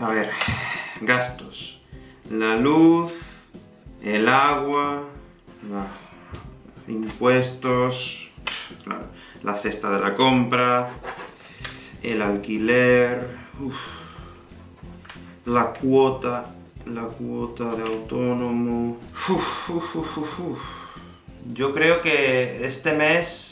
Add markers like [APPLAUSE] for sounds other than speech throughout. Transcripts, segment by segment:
A ver, gastos. La luz, el agua, impuestos, la cesta de la compra, el alquiler, la cuota, la cuota de autónomo... Yo creo que este mes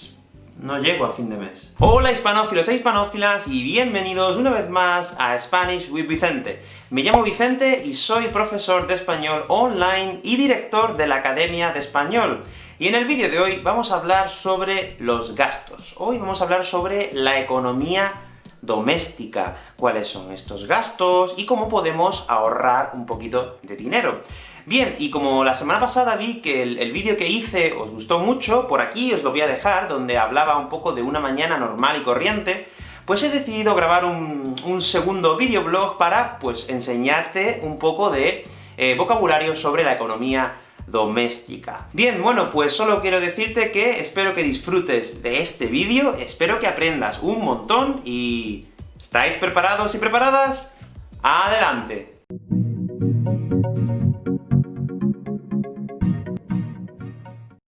no llego a fin de mes. Hola hispanófilos e hispanófilas, y bienvenidos una vez más a Spanish with Vicente. Me llamo Vicente y soy profesor de español online y director de la Academia de Español. Y en el vídeo de hoy vamos a hablar sobre los gastos. Hoy vamos a hablar sobre la economía doméstica, cuáles son estos gastos, y cómo podemos ahorrar un poquito de dinero. Bien, y como la semana pasada vi que el, vídeo que hice os gustó mucho, por aquí os lo voy a dejar, donde hablaba un poco de una mañana normal y corriente, pues he decidido grabar un, segundo videoblog para, pues, enseñarte un poco de eh, vocabulario sobre la economía doméstica. Bien, bueno, pues solo quiero decirte que espero que disfrutes de este vídeo, espero que aprendas un montón, y... ¿estáis preparados y preparadas? ¡Adelante!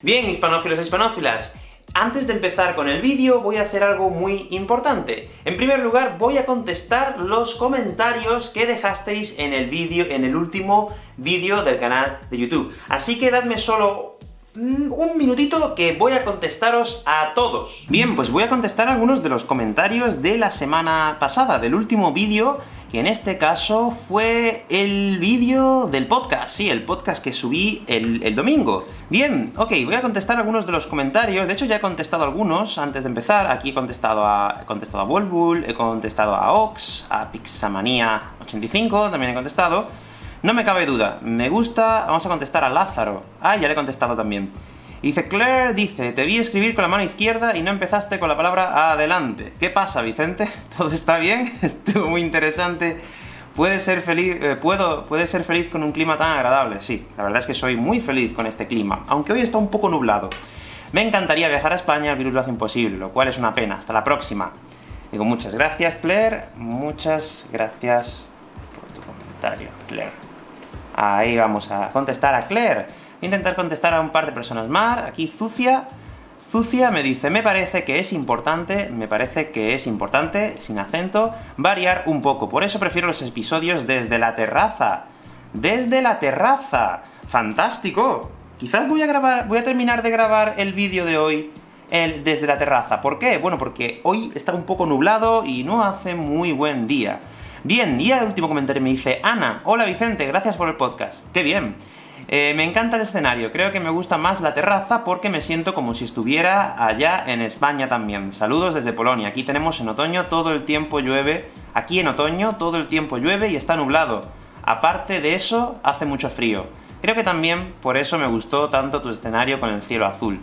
Bien, hispanófilos e hispanófilas, antes de empezar con el vídeo, voy a hacer algo muy importante. En primer lugar, voy a contestar los comentarios que dejasteis en el vídeo, en el último vídeo del canal de YouTube. Así que dadme solo un minutito que voy a contestaros a todos. Bien, pues voy a contestar algunos de los comentarios de la semana pasada, del último vídeo que en este caso fue el vídeo del podcast, sí, el podcast que subí el, domingo. Bien, ok, voy a contestar algunos de los comentarios, de hecho ya he contestado algunos antes de empezar, aquí he contestado a, he contestado a he contestado a Ox, a Pixamania85, también he contestado. No me cabe duda, me gusta, vamos a contestar a Lázaro. Ah, ya le he contestado también. Dice Claire, dice, te vi escribir con la mano izquierda y no empezaste con la palabra adelante. ¿Qué pasa, Vicente? [LAUGHS] ¿Todo está bien? [LAUGHS] Estuvo muy interesante. ¿Puede ser feliz, eh, puedo, ¿Puede ser feliz con un clima tan agradable? Sí, la verdad es que soy muy feliz con este clima, aunque hoy está un poco nublado. Me encantaría viajar a España, el virus lo hace imposible, lo cual es una pena. Hasta la próxima. Digo, muchas gracias, Claire. Muchas gracias por tu comentario, Claire. Ahí vamos a contestar a Claire intentar contestar a un par de personas más. Aquí Zucia, Zucia me dice, me parece que es importante, me parece que es importante, sin acento, variar un poco. Por eso prefiero los episodios desde la terraza. ¡Desde la terraza! ¡Fantástico! Quizás voy a grabar, voy a terminar de grabar el vídeo de hoy el, desde la terraza. ¿Por qué? Bueno, porque hoy está un poco nublado y no hace muy buen día. Bien, y el último comentario me dice, Ana, hola Vicente, gracias por el podcast. ¡Qué bien! Eh, me encanta el escenario, creo que me gusta más la terraza porque me siento como si estuviera allá en España también. Saludos desde Polonia, aquí tenemos en otoño todo el tiempo llueve, aquí en otoño todo el tiempo llueve y está nublado. Aparte de eso, hace mucho frío. Creo que también por eso me gustó tanto tu escenario con el cielo azul.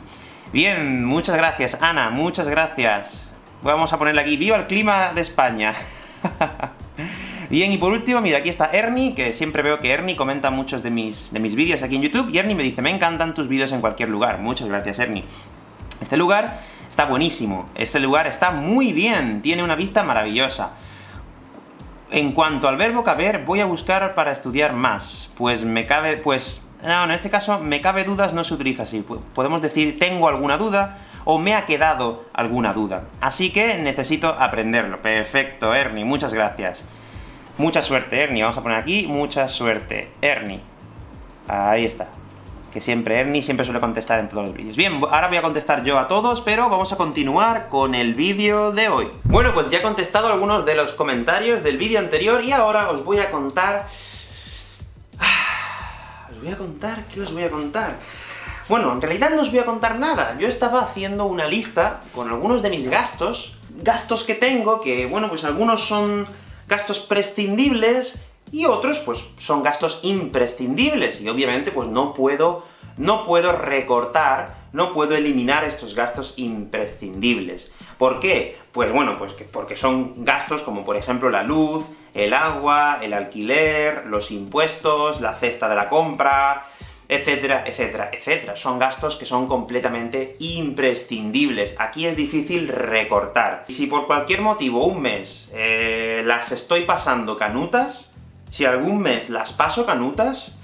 Bien, muchas gracias, Ana, muchas gracias. Vamos a ponerle aquí, ¡Viva el clima de España! [LAUGHS] Bien, y por último, mira, aquí está Ernie, que siempre veo que Ernie comenta muchos de mis, de mis vídeos aquí en YouTube, y Ernie me dice, me encantan tus vídeos en cualquier lugar. Muchas gracias, Ernie. Este lugar está buenísimo, este lugar está muy bien, tiene una vista maravillosa. En cuanto al verbo caber, voy a buscar para estudiar más, pues me cabe, pues... No, en este caso, me cabe dudas no se utiliza así. Podemos decir, tengo alguna duda, o me ha quedado alguna duda. Así que necesito aprenderlo. Perfecto, Ernie, muchas gracias. Mucha suerte, Ernie. Vamos a poner aquí, mucha suerte. Ernie. Ahí está. Que siempre, Ernie siempre suele contestar en todos los vídeos. Bien, ahora voy a contestar yo a todos, pero vamos a continuar con el vídeo de hoy. Bueno, pues ya he contestado algunos de los comentarios del vídeo anterior, y ahora os voy a contar... [SIGHS] Os voy a contar, ¿qué os voy a contar? Bueno, en realidad no os voy a contar nada. Yo estaba haciendo una lista con algunos de mis gastos, gastos que tengo, que, bueno, pues algunos son gastos prescindibles, y otros, pues, son gastos imprescindibles, y obviamente, pues no puedo, no puedo recortar, no puedo eliminar estos gastos imprescindibles. ¿Por qué? Pues bueno, pues que porque son gastos como por ejemplo la luz, el agua, el alquiler, los impuestos, la cesta de la compra, etcétera, etcétera, etcétera. Son gastos que son completamente imprescindibles. Aquí es difícil recortar. Si por cualquier motivo un mes eh, las estoy pasando canutas, si algún mes las paso canutas,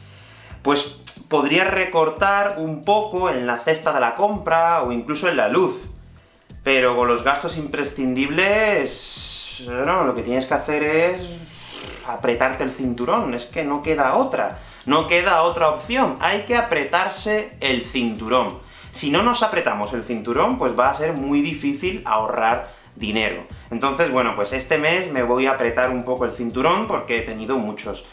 pues podría recortar un poco en la cesta de la compra, o incluso en la luz. Pero con los gastos imprescindibles, no, lo que tienes que hacer es apretarte el cinturón, es que no queda otra. No queda otra opción, hay que apretarse el cinturón. Si no nos apretamos el cinturón, pues va a ser muy difícil ahorrar dinero. Entonces, bueno, pues este mes me voy a apretar un poco el cinturón, porque he tenido muchos,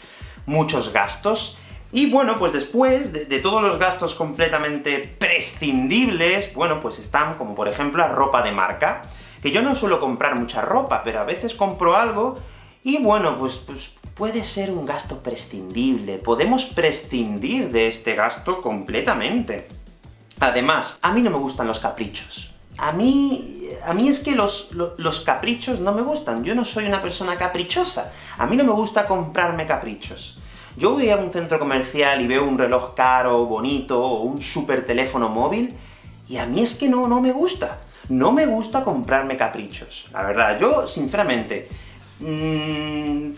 muchos gastos. Y bueno, pues después de, todos los gastos completamente prescindibles, bueno, pues están, como por ejemplo, la ropa de marca, que yo no suelo comprar mucha ropa, pero a veces compro algo, y bueno, pues, pues puede ser un gasto prescindible, podemos prescindir de este gasto completamente. Además, a mí no me gustan los caprichos. A mí... a mí es que los, los, caprichos no me gustan, yo no soy una persona caprichosa. A mí no me gusta comprarme caprichos. Yo voy a un centro comercial y veo un reloj caro, bonito, o un super teléfono móvil, y a mí es que no, no me gusta. No me gusta comprarme caprichos. La verdad, yo, sinceramente, mmm,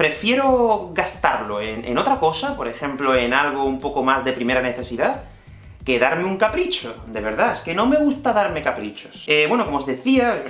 prefiero gastarlo en, otra cosa, por ejemplo, en algo un poco más de primera necesidad, que darme un capricho, de verdad, es que no me gusta darme caprichos. Eh, bueno, como os decía,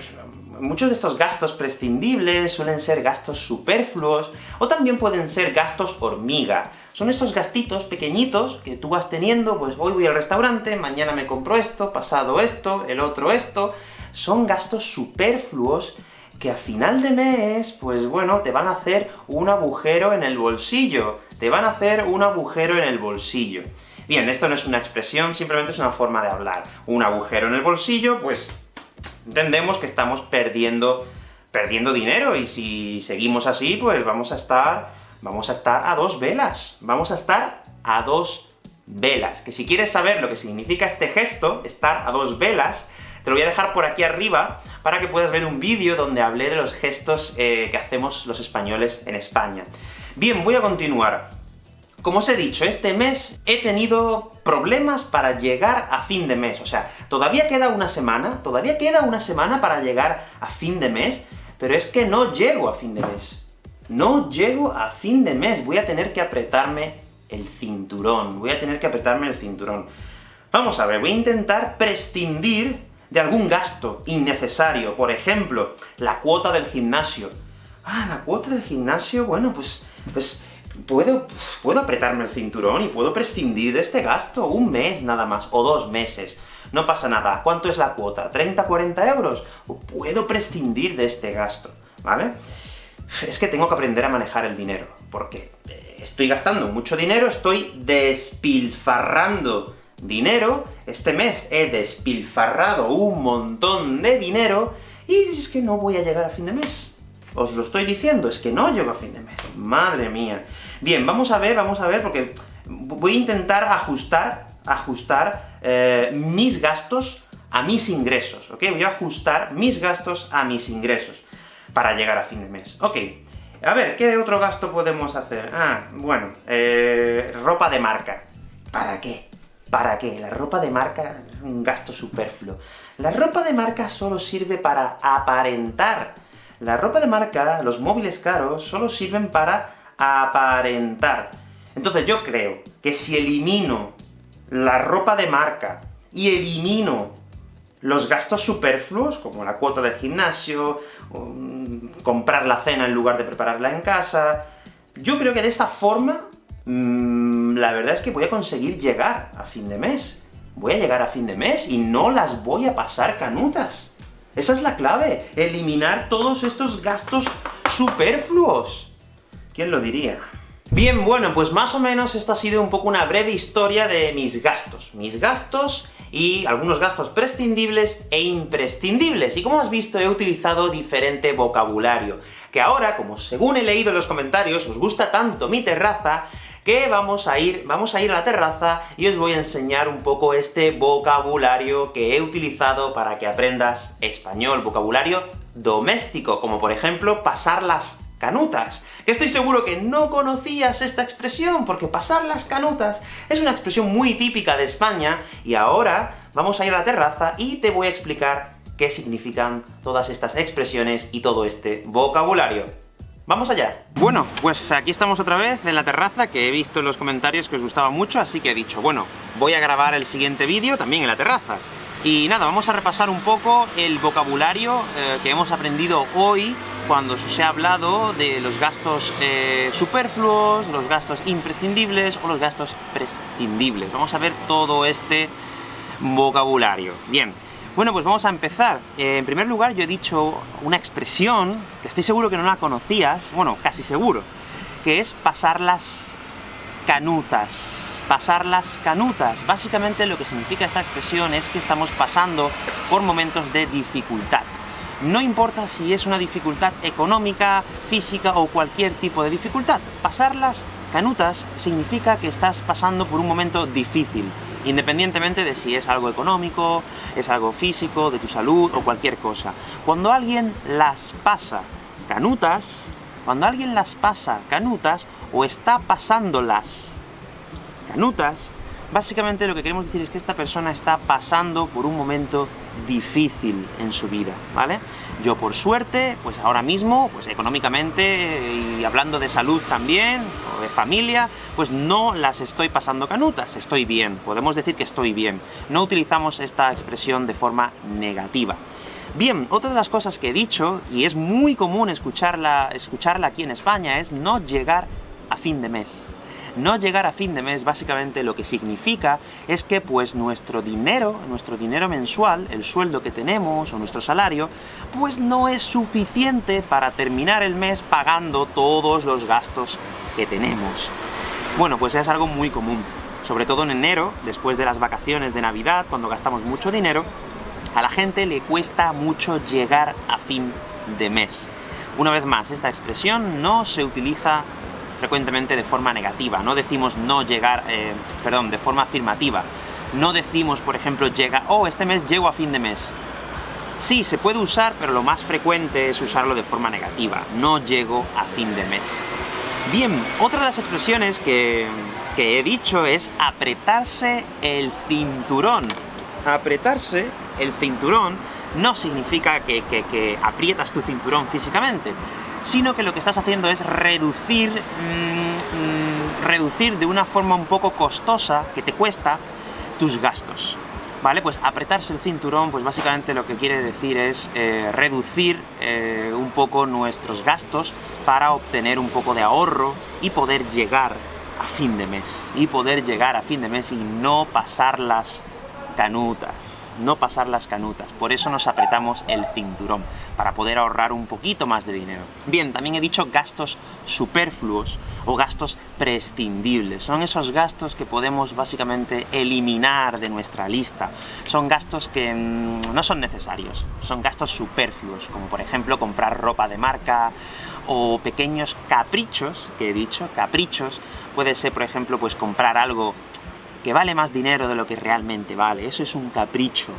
muchos de estos gastos prescindibles suelen ser gastos superfluos, o también pueden ser gastos hormiga. Son esos gastitos pequeñitos que tú vas teniendo, pues hoy voy al restaurante, mañana me compro esto, pasado esto, el otro esto... Son gastos superfluos que a final de mes, pues bueno, te van a hacer un agujero en el bolsillo. Te van a hacer un agujero en el bolsillo. Bien, esto no es una expresión, simplemente es una forma de hablar. Un agujero en el bolsillo, pues entendemos que estamos perdiendo, perdiendo dinero, y si seguimos así, pues vamos a estar, vamos a estar a dos velas. Vamos a estar a dos velas. Que si quieres saber lo que significa este gesto, estar a dos velas, te lo voy a dejar por aquí arriba, para que puedas ver un vídeo donde hablé de los gestos eh, que hacemos los españoles en España. Bien, voy a continuar. Como os he dicho, este mes he tenido problemas para llegar a fin de mes. O sea, todavía queda una semana, todavía queda una semana para llegar a fin de mes, pero es que no llego a fin de mes. No llego a fin de mes, voy a tener que apretarme el cinturón, voy a tener que apretarme el cinturón. Vamos a ver, voy a intentar prescindir de algún gasto innecesario, por ejemplo, la cuota del gimnasio. Ah, la cuota del gimnasio, bueno, pues, pues puedo, puedo apretarme el cinturón y puedo prescindir de este gasto, un mes nada más, o dos meses. No pasa nada. ¿Cuánto es la cuota? ¿30, 40 euros? Puedo prescindir de este gasto, ¿vale? Es que tengo que aprender a manejar el dinero, porque estoy gastando mucho dinero, estoy despilfarrando dinero, este mes he despilfarrado un montón de dinero, y es que no voy a llegar a fin de mes. Os lo estoy diciendo, es que no llego a fin de mes. Madre mía. Bien, vamos a ver, vamos a ver, porque voy a intentar ajustar, ajustar eh, mis gastos a mis ingresos, ¿ok? Voy a ajustar mis gastos a mis ingresos para llegar a fin de mes. Ok, a ver, ¿qué otro gasto podemos hacer? Ah, bueno, eh, ropa de marca. ¿Para qué? ¿Para qué? La ropa de marca es un gasto superfluo. La ropa de marca solo sirve para aparentar. La ropa de marca, los móviles caros, solo sirven para aparentar. Entonces yo creo que si elimino la ropa de marca y elimino los gastos superfluos, como la cuota del gimnasio, comprar la cena en lugar de prepararla en casa... Yo creo que de esa forma mmm, la verdad es que voy a conseguir llegar a fin de mes. Voy a llegar a fin de mes, y no las voy a pasar canutas. Esa es la clave, eliminar todos estos gastos superfluos. ¿Quién lo diría? Bien, bueno, pues más o menos esta ha sido un poco una breve historia de mis gastos. Mis gastos y algunos gastos prescindibles e imprescindibles. Y como has visto, he utilizado diferente vocabulario, que ahora, como según he leído en los comentarios, os gusta tanto mi terraza, vamos a ir, vamos a ir a la terraza y os voy a enseñar un poco este vocabulario que he utilizado para que aprendas español, vocabulario doméstico, como por ejemplo pasar las canutas. Que estoy seguro que no conocías esta expresión, porque pasar las canutas es una expresión muy típica de España, y ahora vamos a ir a la terraza y te voy a explicar qué significan todas estas expresiones y todo este vocabulario. ¡Vamos allá! Bueno, pues aquí estamos otra vez en la terraza, que he visto en los comentarios que os gustaba mucho, así que he dicho, bueno, voy a grabar el siguiente vídeo también en la terraza. Y nada, vamos a repasar un poco el vocabulario eh, que hemos aprendido hoy cuando se ha hablado de los gastos eh, superfluos, los gastos imprescindibles o los gastos prescindibles. Vamos a ver todo este vocabulario. Bien, bueno, pues vamos a empezar. Eh, en primer lugar, yo he dicho una expresión, que estoy seguro que no la conocías, bueno, casi seguro, que es pasar las canutas. Pasar las canutas. Básicamente lo que significa esta expresión es que estamos pasando por momentos de dificultad. No importa si es una dificultad económica, física o cualquier tipo de dificultad. Pasar las canutas significa que estás pasando por un momento difícil independientemente de si es algo económico, es algo físico, de tu salud o cualquier cosa. Cuando alguien las pasa canutas, cuando alguien las pasa canutas, o está pasándolas canutas, básicamente lo que queremos decir es que esta persona está pasando por un momento difícil en su vida, ¿vale? Yo, por suerte, pues ahora mismo, pues económicamente, y hablando de salud también, o de familia, pues no las estoy pasando canutas, estoy bien, podemos decir que estoy bien. No utilizamos esta expresión de forma negativa. Bien, otra de las cosas que he dicho, y es muy común escucharla, escucharla aquí en España, es no llegar a fin de mes. No llegar a fin de mes, básicamente, lo que significa es que, pues, nuestro dinero, nuestro dinero mensual, el sueldo que tenemos, o nuestro salario, pues no es suficiente para terminar el mes pagando todos los gastos que tenemos. Bueno, pues es algo muy común. Sobre todo en enero, después de las vacaciones de Navidad, cuando gastamos mucho dinero, a la gente le cuesta mucho llegar a fin de mes. Una vez más, esta expresión no se utiliza frecuentemente de forma negativa, no decimos no llegar, eh, perdón, de forma afirmativa. No decimos, por ejemplo, llega, oh, este mes llego a fin de mes. Sí, se puede usar, pero lo más frecuente es usarlo de forma negativa. No llego a fin de mes. Bien, otra de las expresiones que, he dicho es apretarse el cinturón. Apretarse el cinturón no significa que, que aprietas tu cinturón físicamente, sino que lo que estás haciendo es reducir, mm, mm, reducir de una forma un poco costosa, que te cuesta, tus gastos. ¿Vale? Pues apretarse el cinturón, pues básicamente lo que quiere decir es eh, reducir eh, un poco nuestros gastos para obtener un poco de ahorro y poder llegar a fin de mes. Y poder llegar a fin de mes y no pasar las canutas no pasar las canutas. Por eso nos apretamos el cinturón, para poder ahorrar un poquito más de dinero. Bien, también he dicho gastos superfluos o gastos prescindibles. Son esos gastos que podemos básicamente eliminar de nuestra lista. Son gastos que mm, no son necesarios, son gastos superfluos, como por ejemplo comprar ropa de marca, o pequeños caprichos, que he dicho, caprichos, puede ser, por ejemplo, pues comprar algo que vale más dinero de lo que realmente vale. Eso es un capricho.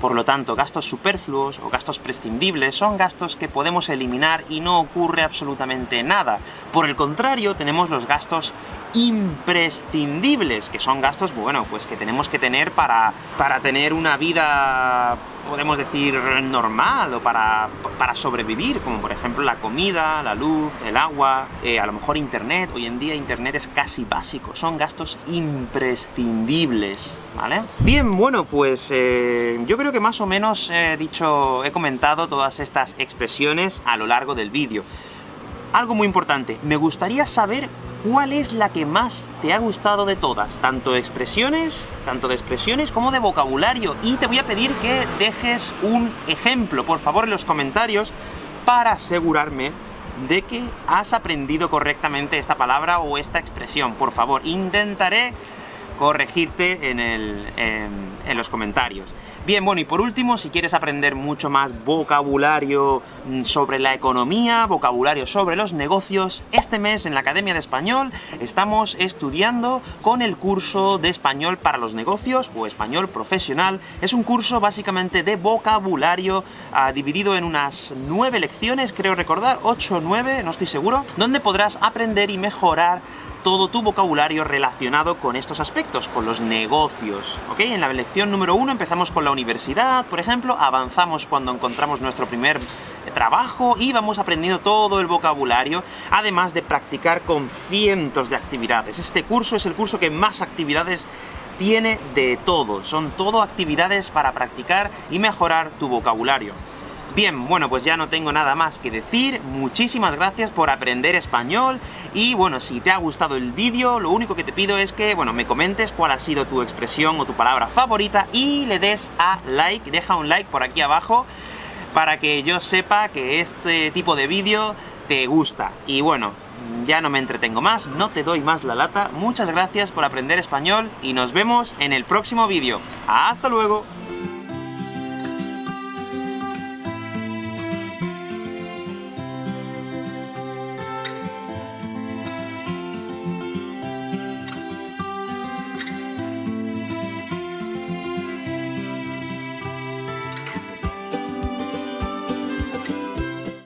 Por lo tanto, gastos superfluos o gastos prescindibles son gastos que podemos eliminar y no ocurre absolutamente nada. Por el contrario, tenemos los gastos imprescindibles, que son gastos, bueno, pues que tenemos que tener para, para tener una vida, podemos decir, normal, o para, para sobrevivir, como por ejemplo la comida, la luz, el agua, eh, a lo mejor internet, hoy en día internet es casi básico, son gastos imprescindibles, ¿vale? Bien, bueno, pues eh, yo creo que más o menos he dicho, he comentado todas estas expresiones a lo largo del vídeo. Algo muy importante, me gustaría saber ¿cuál es la que más te ha gustado de todas? Tanto de expresiones, tanto de expresiones como de vocabulario. Y te voy a pedir que dejes un ejemplo, por favor, en los comentarios, para asegurarme de que has aprendido correctamente esta palabra o esta expresión. Por favor, intentaré corregirte en, en los comentarios. Bien, bueno, y por último, si quieres aprender mucho más vocabulario mm, sobre la economía, vocabulario sobre los negocios, este mes en la Academia de Español estamos estudiando con el curso de Español para los negocios, o Español Profesional. Es un curso básicamente de vocabulario, ah, dividido en unas nueve lecciones, creo recordar, ocho o nueve, no estoy seguro, donde podrás aprender y mejorar todo tu vocabulario relacionado con estos aspectos, con los negocios, ¿ok? En la lección número uno empezamos con la universidad, por ejemplo, avanzamos cuando encontramos nuestro primer trabajo y vamos aprendiendo todo el vocabulario, además de practicar con cientos de actividades. Este curso es el curso que más actividades tiene de todo, son todo actividades para practicar y mejorar tu vocabulario. Bien, bueno, pues ya no tengo nada más que decir, muchísimas gracias por aprender español, y bueno, si te ha gustado el vídeo, lo único que te pido es que, bueno, me comentes cuál ha sido tu expresión o tu palabra favorita, y le des a like, deja un like por aquí abajo, para que yo sepa que este tipo de vídeo te gusta. Y bueno, ya no me entretengo más, no te doy más la lata, muchas gracias por aprender español, y nos vemos en el próximo vídeo. ¡Hasta luego!